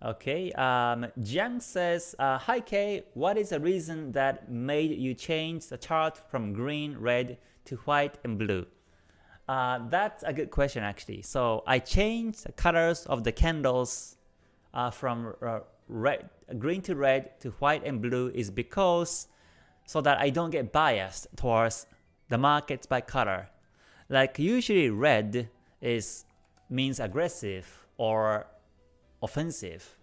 Okay, um, Jiang says, uh, Hi K, what is the reason that made you change the chart from green, red to white and blue? Uh, that's a good question actually. So I changed the colors of the candles uh, from uh, red, green to red to white and blue is because so that I don't get biased towards the markets by color. Like usually red is means aggressive or offensive.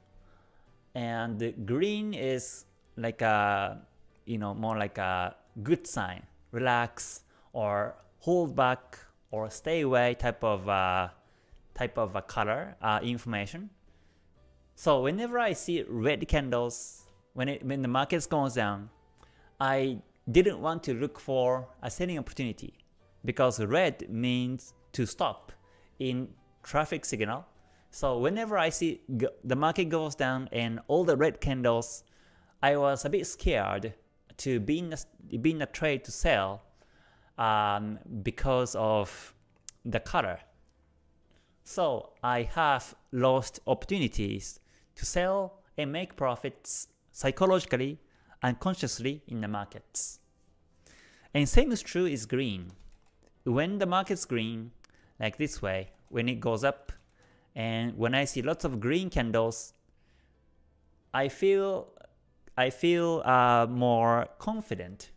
And green is like a, you know, more like a good sign, relax or hold back or stay away type of uh, type of a color uh, information. So whenever I see red candles, when it when the market goes down, I didn't want to look for a selling opportunity because red means to stop in traffic signal so whenever I see the market goes down and all the red candles, I was a bit scared to be in a, be in a trade to sell um, because of the color. So I have lost opportunities to sell and make profits psychologically and consciously in the markets. And same is true is green. When the market's green, like this way, when it goes up, and when I see lots of green candles, I feel I feel uh, more confident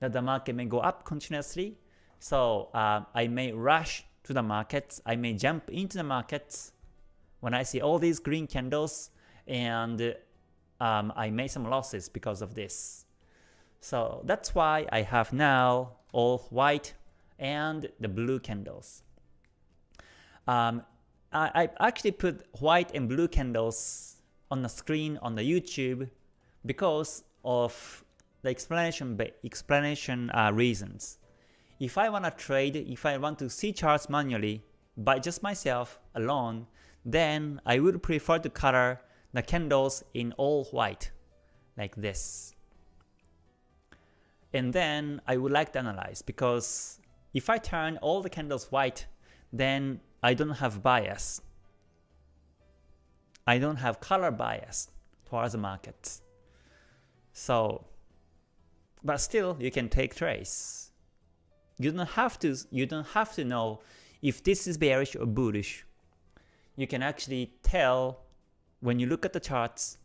that the market may go up continuously. So uh, I may rush to the markets. I may jump into the markets when I see all these green candles, and um, I made some losses because of this. So that's why I have now all white and the blue candles. Um, I, I actually put white and blue candles on the screen on the YouTube because of the explanation explanation uh, reasons. If I want to trade, if I want to see charts manually by just myself alone, then I would prefer to color the candles in all white, like this. And then I would like to analyze because if I turn all the candles white, then I don't have bias. I don't have color bias towards the market. So, but still you can take trades. You don't have to you don't have to know if this is bearish or bullish. You can actually tell when you look at the charts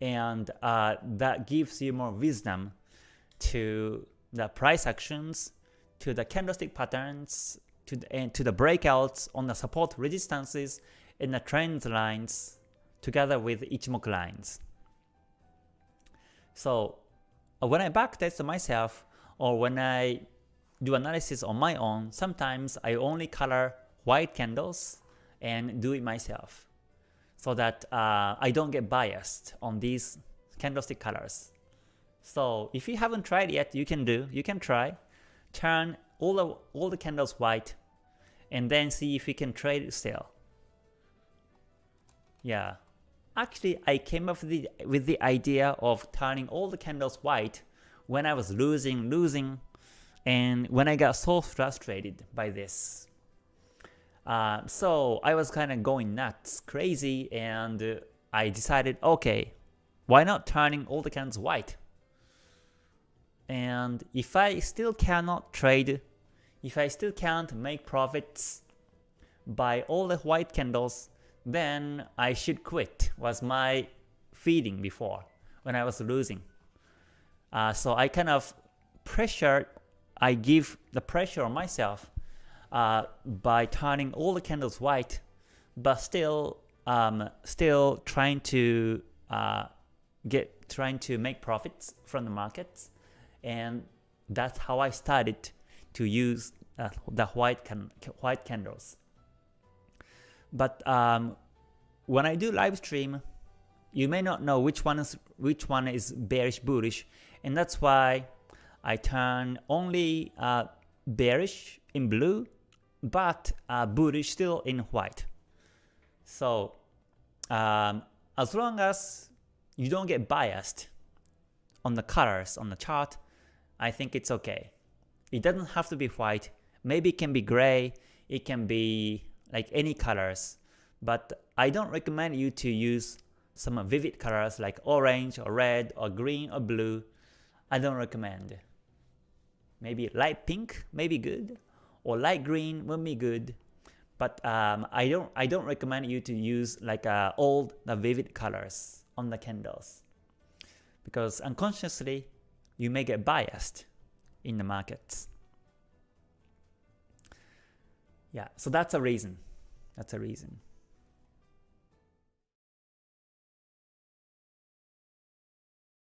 and uh, that gives you more wisdom to the price actions, to the candlestick patterns, to the, and to the breakouts on the support resistances and the trend lines together with Ichimoku lines. So uh, when I backtest myself or when I do analysis on my own, sometimes I only color white candles and do it myself so that uh, I don't get biased on these candlestick colors. So if you haven't tried yet, you can do, you can try. Turn all the, all the candles white, and then see if we can trade still. Yeah, actually I came up with the, with the idea of turning all the candles white when I was losing, losing, and when I got so frustrated by this. Uh, so I was kind of going nuts, crazy, and uh, I decided, okay, why not turning all the candles white? And if I still cannot trade if I still can't make profits by all the white candles, then I should quit, was my feeling before when I was losing. Uh, so I kind of pressure, I give the pressure on myself uh, by turning all the candles white, but still, um, still trying to uh, get, trying to make profits from the markets, and that's how I started to use uh, the white can white candles. But um, when I do live stream, you may not know which one is which one is bearish bullish, and that's why I turn only uh, bearish in blue, but uh, bullish still in white. So um, as long as you don't get biased on the colors on the chart, I think it's okay. It doesn't have to be white. Maybe it can be gray. It can be like any colors. but I don't recommend you to use some vivid colors like orange or red or green or blue. I don't recommend. Maybe light pink may be good, or light green will be good. But um, I don't I don't recommend you to use like uh, all the vivid colors on the candles because unconsciously you may get biased in the markets. Yeah, so that's a reason. That's a reason.